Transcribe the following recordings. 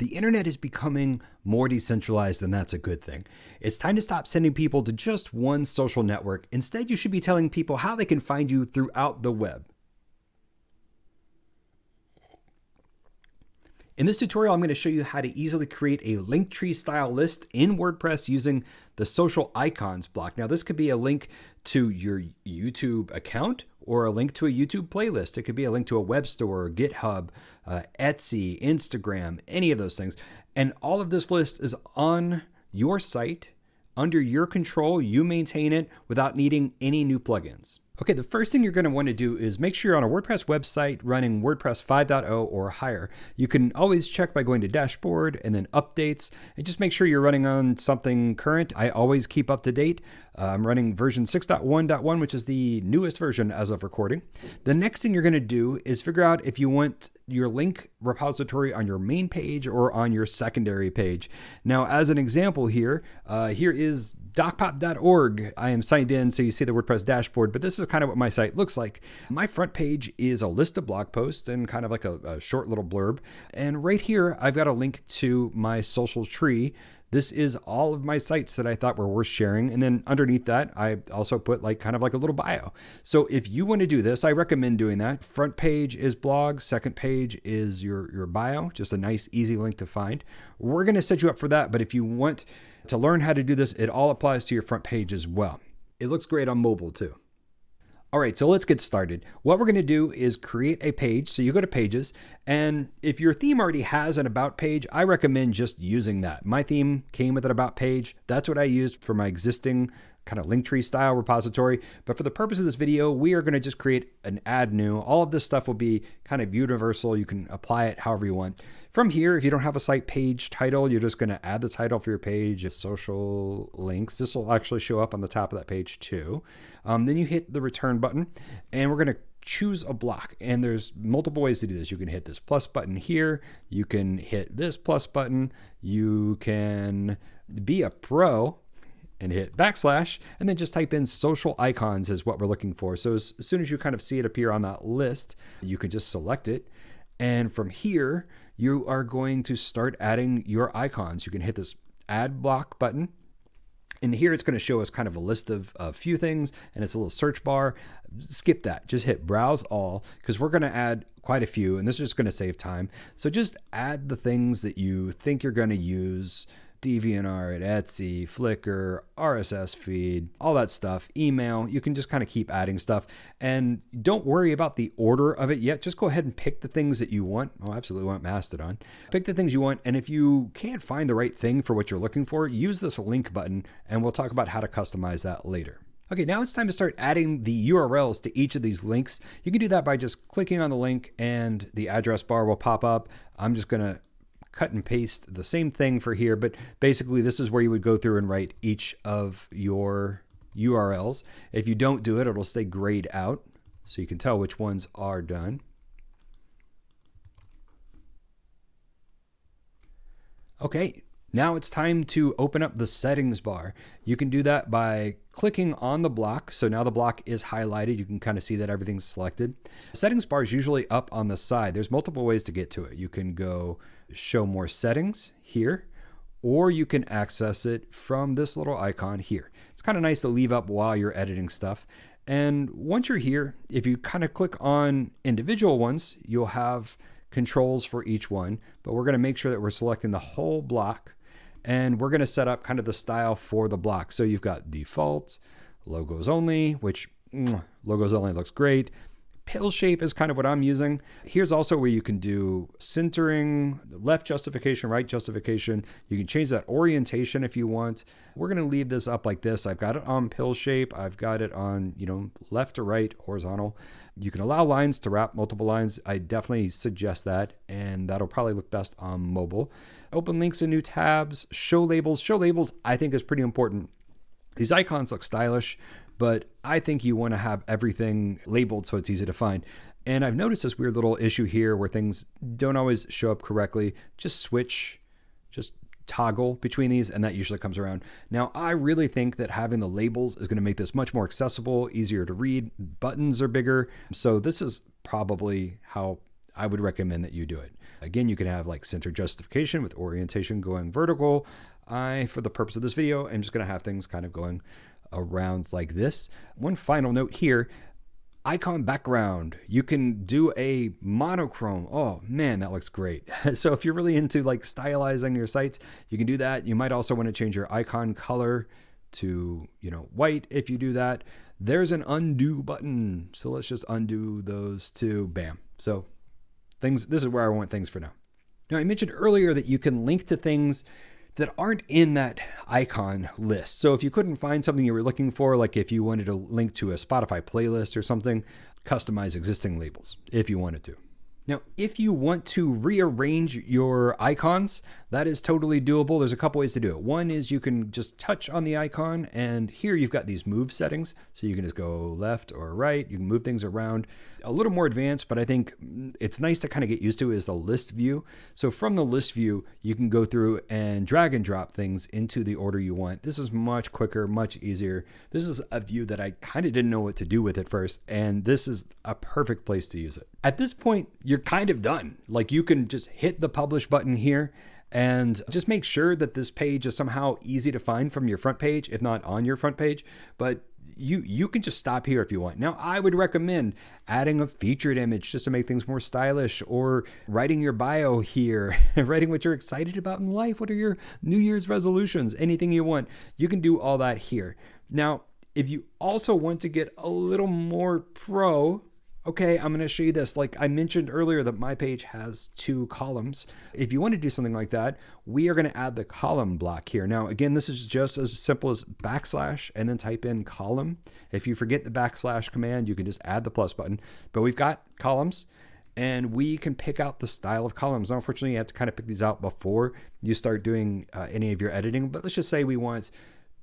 The internet is becoming more decentralized, and that's a good thing. It's time to stop sending people to just one social network. Instead, you should be telling people how they can find you throughout the web. In this tutorial, I'm going to show you how to easily create a Linktree style list in WordPress using the social icons block. Now, this could be a link to your YouTube account or a link to a YouTube playlist. It could be a link to a web store, GitHub, uh, Etsy, Instagram, any of those things. And all of this list is on your site under your control. You maintain it without needing any new plugins. Okay, the first thing you're going to want to do is make sure you're on a WordPress website running WordPress 5.0 or higher. You can always check by going to dashboard and then updates and just make sure you're running on something current. I always keep up to date. Uh, I'm running version 6.1.1, which is the newest version as of recording. The next thing you're going to do is figure out if you want your link repository on your main page or on your secondary page. Now, as an example here, uh, here is docpop.org. I am signed in, so you see the WordPress dashboard, but this is kind of what my site looks like. My front page is a list of blog posts and kind of like a, a short little blurb. And right here, I've got a link to my social tree this is all of my sites that I thought were worth sharing. And then underneath that, I also put like kind of like a little bio. So if you want to do this, I recommend doing that. Front page is blog, second page is your, your bio, just a nice, easy link to find. We're going to set you up for that. But if you want to learn how to do this, it all applies to your front page as well. It looks great on mobile too. All right, so let's get started. What we're going to do is create a page. So you go to pages, and if your theme already has an about page, I recommend just using that. My theme came with an about page. That's what I used for my existing kind of Linktree style repository. But for the purpose of this video, we are going to just create an add new. All of this stuff will be kind of universal. You can apply it however you want. From here, if you don't have a site page title, you're just going to add the title for your page, social links. This will actually show up on the top of that page too. Um, then you hit the return button and we're going to choose a block and there's multiple ways to do this you can hit this plus button here you can hit this plus button you can be a pro and hit backslash and then just type in social icons is what we're looking for so as, as soon as you kind of see it appear on that list you can just select it and from here you are going to start adding your icons. You can hit this add block button. And here it's going to show us kind of a list of a few things and it's a little search bar. Skip that. Just hit browse all because we're going to add quite a few and this is just going to save time. So just add the things that you think you're going to use DeviantArt, Etsy, Flickr, RSS feed, all that stuff, email. You can just kind of keep adding stuff. And don't worry about the order of it yet. Just go ahead and pick the things that you want. Oh, absolutely want Mastodon. Pick the things you want. And if you can't find the right thing for what you're looking for, use this link button and we'll talk about how to customize that later. Okay, now it's time to start adding the URLs to each of these links. You can do that by just clicking on the link and the address bar will pop up. I'm just to cut and paste the same thing for here, but basically this is where you would go through and write each of your URLs. If you don't do it, it'll stay grayed out so you can tell which ones are done. Okay, now it's time to open up the settings bar. You can do that by clicking on the block. So now the block is highlighted. You can kind of see that everything's selected. Settings bar is usually up on the side. There's multiple ways to get to it. You can go show more settings here, or you can access it from this little icon here. It's kind of nice to leave up while you're editing stuff. And once you're here, if you kind of click on individual ones, you'll have controls for each one, but we're going to make sure that we're selecting the whole block and we're going to set up kind of the style for the block. So you've got default, logos only, which logos only looks great. Pill shape is kind of what I'm using. Here's also where you can do centering, left justification, right justification. You can change that orientation if you want. We're going to leave this up like this. I've got it on pill shape. I've got it on, you know, left to right, horizontal. You can allow lines to wrap multiple lines. I definitely suggest that, and that'll probably look best on mobile open links in new tabs, show labels. Show labels, I think, is pretty important. These icons look stylish, but I think you want to have everything labeled so it's easy to find. And I've noticed this weird little issue here where things don't always show up correctly. Just switch, just toggle between these, and that usually comes around. Now, I really think that having the labels is going to make this much more accessible, easier to read. Buttons are bigger. So, this is probably how I would recommend that you do it. Again, you can have like center justification with orientation going vertical. I, for the purpose of this video, I'm just going to have things kind of going around like this. One final note here, icon background. You can do a monochrome. Oh man, that looks great. so if you're really into like stylizing your sites, you can do that. You might also want to change your icon color to, you know, white if you do that. There's an undo button. So let's just undo those two. Bam. So things this is where I want things for now. Now I mentioned earlier that you can link to things that aren't in that icon list. So if you couldn't find something you were looking for, like if you wanted to link to a Spotify playlist or something, customize existing labels if you wanted to. Now, if you want to rearrange your icons, that is totally doable. There's a couple ways to do it. One is you can just touch on the icon, and here you've got these move settings. So you can just go left or right. You can move things around. A little more advanced, but I think it's nice to kind of get used to is the list view. So from the list view, you can go through and drag and drop things into the order you want. This is much quicker, much easier. This is a view that I kind of didn't know what to do with at first, and this is a perfect place to use it. At this point, you're kind of done. Like you can just hit the publish button here and just make sure that this page is somehow easy to find from your front page, if not on your front page. But you you can just stop here if you want. Now, I would recommend adding a featured image just to make things more stylish, or writing your bio here, writing what you're excited about in life. What are your New Year's resolutions? Anything you want, you can do all that here. Now, if you also want to get a little more pro, okay, I'm going to show you this. Like I mentioned earlier that my page has two columns. If you want to do something like that, we are going to add the column block here. Now, again, this is just as simple as backslash and then type in column. If you forget the backslash command, you can just add the plus button. But we've got columns and we can pick out the style of columns. Now, unfortunately, you have to kind of pick these out before you start doing uh, any of your editing, but let's just say we want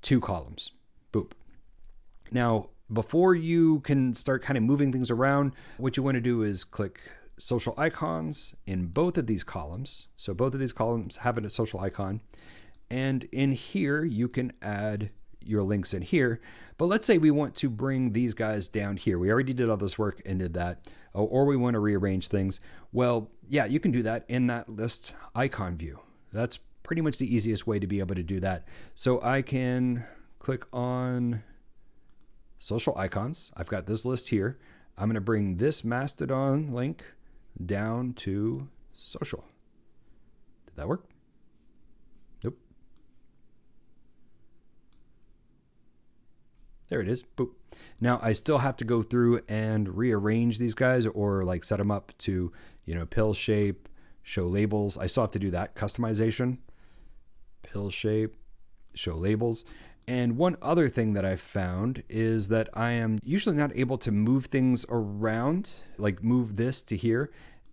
two columns. Boop. Now, before you can start kind of moving things around, what you want to do is click social icons in both of these columns. So both of these columns have a social icon. And in here, you can add your links in here. But let's say we want to bring these guys down here. We already did all this work and did that. Oh, or we want to rearrange things. Well, yeah, you can do that in that list icon view. That's pretty much the easiest way to be able to do that. So I can click on social icons. I've got this list here. I'm going to bring this Mastodon link down to social. Did that work? Nope. There it is. Boop. Now I still have to go through and rearrange these guys or like set them up to, you know, pill shape, show labels. I still have to do that customization. Pill shape, show labels. And one other thing that I've found is that I am usually not able to move things around, like move this to here,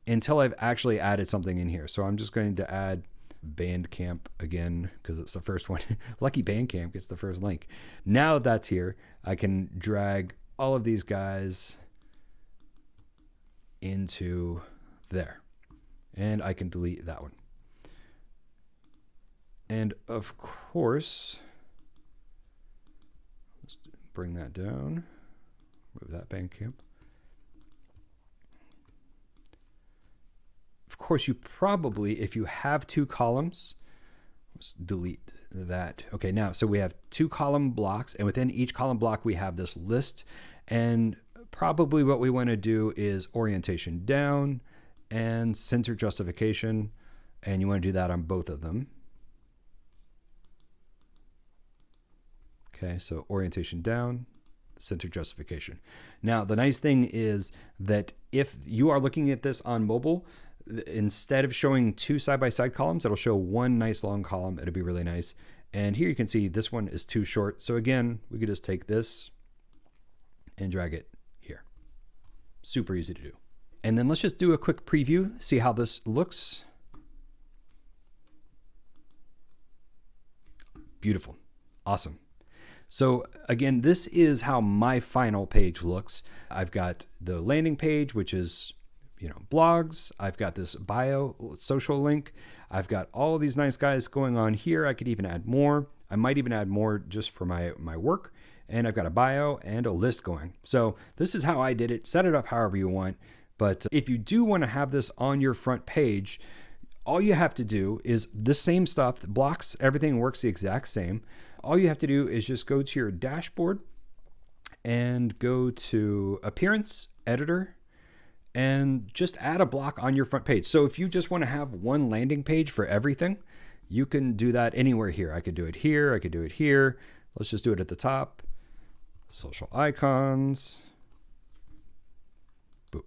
until I've actually added something in here. So I'm just going to add Bandcamp again because it's the first one. Lucky Bandcamp gets the first link. Now that that's here, I can drag all of these guys into there. And I can delete that one. And of course, bring that down, move that Bandcamp. Of course, you probably, if you have two columns, let's delete that. Okay, now, so we have two column blocks, and within each column block, we have this list. And probably what we want to do is orientation down and center justification. And you want to do that on both of them. Okay, so orientation down, center justification. Now, the nice thing is that if you are looking at this on mobile, instead of showing two side-by-side -side columns, it'll show one nice long column. It'll be really nice. And here you can see this one is too short. So again, we could just take this and drag it here. Super easy to do. And then let's just do a quick preview, see how this looks. Beautiful. Awesome. So again, this is how my final page looks. I've got the landing page, which is you know blogs. I've got this bio social link. I've got all these nice guys going on here. I could even add more. I might even add more just for my my work. And I've got a bio and a list going. So this is how I did it. Set it up however you want. But if you do want to have this on your front page, all you have to do is the same stuff, blocks, everything works the exact same. All you have to do is just go to your dashboard and go to appearance, editor, and just add a block on your front page. So if you just want to have one landing page for everything, you can do that anywhere here. I could do it here, I could do it here. Let's just do it at the top. Social icons. Boop.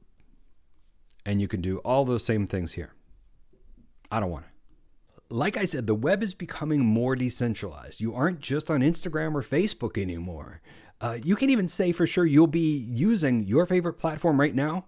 And you can do all those same things here. I don't want to. Like I said, the web is becoming more decentralized. You aren't just on Instagram or Facebook anymore. Uh, you can't even say for sure you'll be using your favorite platform right now.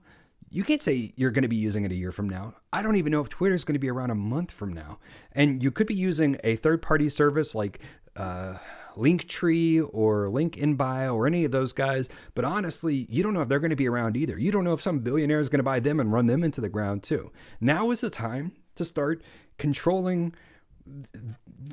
You can't say you're going to be using it a year from now. I don't even know if Twitter is going to be around a month from now. And you could be using a third party service like uh, Linktree or Link in Bio or any of those guys. But honestly, you don't know if they're going to be around either. You don't know if some billionaire is going to buy them and run them into the ground too. Now is the time to start controlling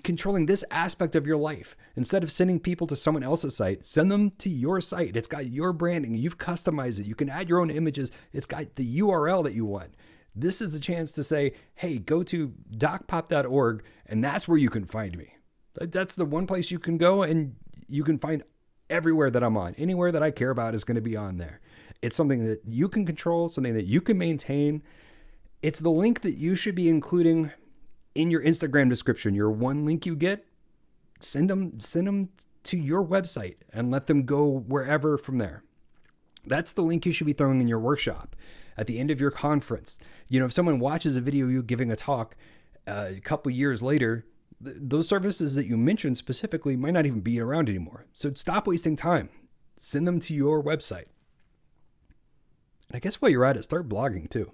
controlling this aspect of your life. Instead of sending people to someone else's site, send them to your site. It's got your branding. You've customized it. You can add your own images. It's got the URL that you want. This is the chance to say, hey, go to docpop.org and that's where you can find me. That's the one place you can go and you can find everywhere that I'm on. Anywhere that I care about is going to be on there. It's something that you can control, something that you can maintain. It's the link that you should be including in your Instagram description. Your one link you get, send them send them to your website and let them go wherever from there. That's the link you should be throwing in your workshop at the end of your conference. You know, if someone watches a video you giving a talk uh, a couple years later, th- those services that you mentioned specifically might not even be around anymore. So stop wasting time. Send them to your website. And I guess while you're at it, start blogging too.